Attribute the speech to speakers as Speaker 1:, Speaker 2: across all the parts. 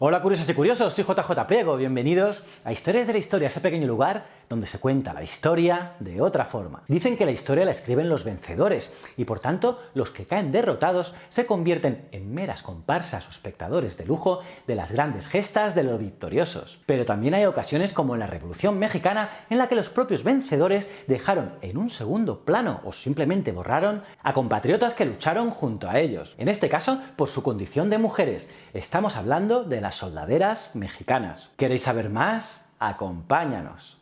Speaker 1: Hola curiosos y curiosos, soy JJ Priego, bienvenidos a Historias de la Historia, ese pequeño lugar donde se cuenta la historia de otra forma. Dicen que la historia la escriben los vencedores, y por tanto los que caen derrotados se convierten en meras comparsas o espectadores de lujo de las grandes gestas de los victoriosos. Pero también hay ocasiones como en la Revolución Mexicana en la que los propios vencedores dejaron en un segundo plano o simplemente borraron a compatriotas que lucharon junto a ellos. En este caso, por su condición de mujeres. Estamos hablando de la soldaderas mexicanas. ¿Queréis saber más? Acompáñanos.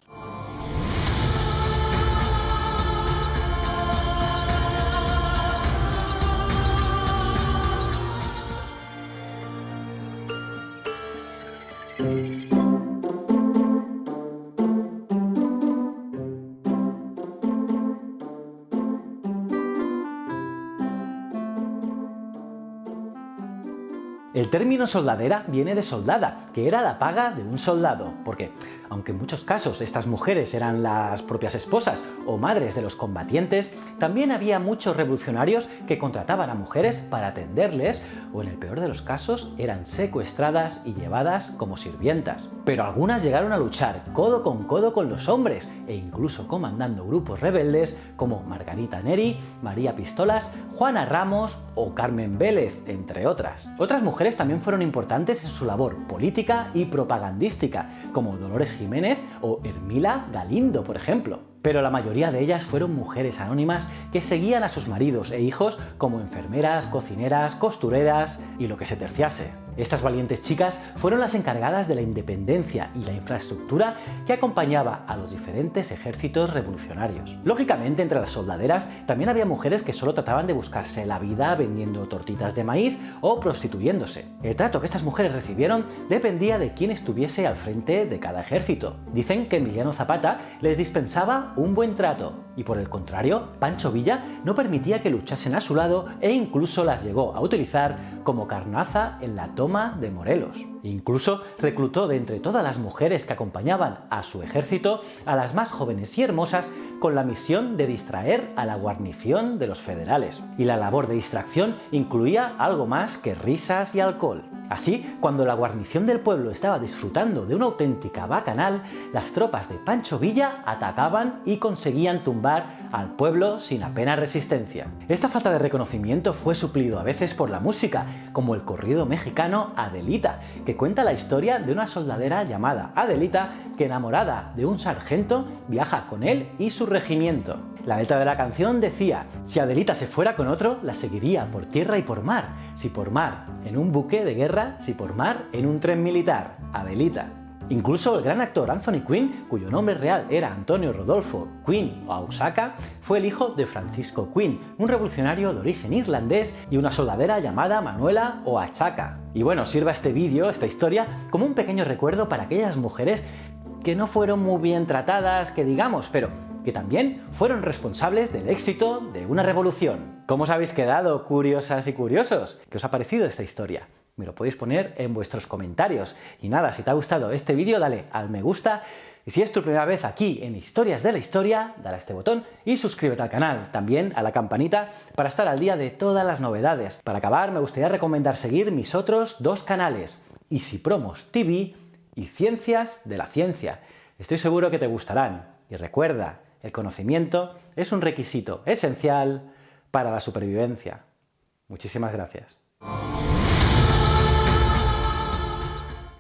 Speaker 1: El término soldadera viene de soldada, que era la paga de un soldado, porque aunque en muchos casos estas mujeres eran las propias esposas o madres de los combatientes, también había muchos revolucionarios que contrataban a mujeres para atenderles o en el peor de los casos eran secuestradas y llevadas como sirvientas. Pero algunas llegaron a luchar codo con codo con los hombres e incluso comandando grupos rebeldes como Margarita Neri, María Pistolas, Juana Ramos o Carmen Vélez, entre otras. Otras también fueron importantes en su labor política y propagandística, como Dolores Jiménez o Hermila Galindo, por ejemplo. Pero la mayoría de ellas fueron mujeres anónimas que seguían a sus maridos e hijos como enfermeras, cocineras, costureras y lo que se terciase. Estas valientes chicas fueron las encargadas de la independencia y la infraestructura que acompañaba a los diferentes ejércitos revolucionarios. Lógicamente, entre las soldaderas también había mujeres que solo trataban de buscarse la vida vendiendo tortitas de maíz o prostituyéndose. El trato que estas mujeres recibieron dependía de quién estuviese al frente de cada ejército. Dicen que Emiliano Zapata les dispensaba un buen trato, y por el contrario, Pancho Villa no permitía que luchasen a su lado e incluso las llegó a utilizar como carnaza en la toma de Morelos. Incluso reclutó de entre todas las mujeres que acompañaban a su ejército a las más jóvenes y hermosas con la misión de distraer a la guarnición de los federales. Y la labor de distracción incluía algo más que risas y alcohol. Así, cuando la guarnición del pueblo estaba disfrutando de una auténtica bacanal, las tropas de Pancho Villa atacaban y conseguían tumbar al pueblo sin apenas resistencia. Esta falta de reconocimiento fue suplido a veces por la música, como el corrido mexicano Adelita, que cuenta la historia de una soldadera llamada Adelita que enamorada de un sargento viaja con él y su regimiento. La letra de la canción decía, si Adelita se fuera con otro, la seguiría por tierra y por mar, si por mar en un buque de guerra, si por mar en un tren militar, Adelita. Incluso el gran actor Anthony Quinn, cuyo nombre real era Antonio Rodolfo Quinn o Ausaka, fue el hijo de Francisco Quinn, un revolucionario de origen irlandés y una soldadera llamada Manuela o. Y bueno, sirva este vídeo, esta historia, como un pequeño recuerdo para aquellas mujeres que no fueron muy bien tratadas, que digamos, pero que también fueron responsables del éxito de una revolución. ¿Cómo os habéis quedado, curiosas y curiosos? ¿Qué os ha parecido esta historia? Me lo podéis poner en vuestros comentarios. Y nada, si te ha gustado este vídeo, dale al me gusta. Y si es tu primera vez aquí en Historias de la Historia, dale a este botón y suscríbete al canal, también a la campanita para estar al día de todas las novedades. Para acabar, me gustaría recomendar seguir mis otros dos canales, Easy Promos TV y Ciencias de la Ciencia. Estoy seguro que te gustarán. Y recuerda, el conocimiento es un requisito esencial para la supervivencia. Muchísimas gracias.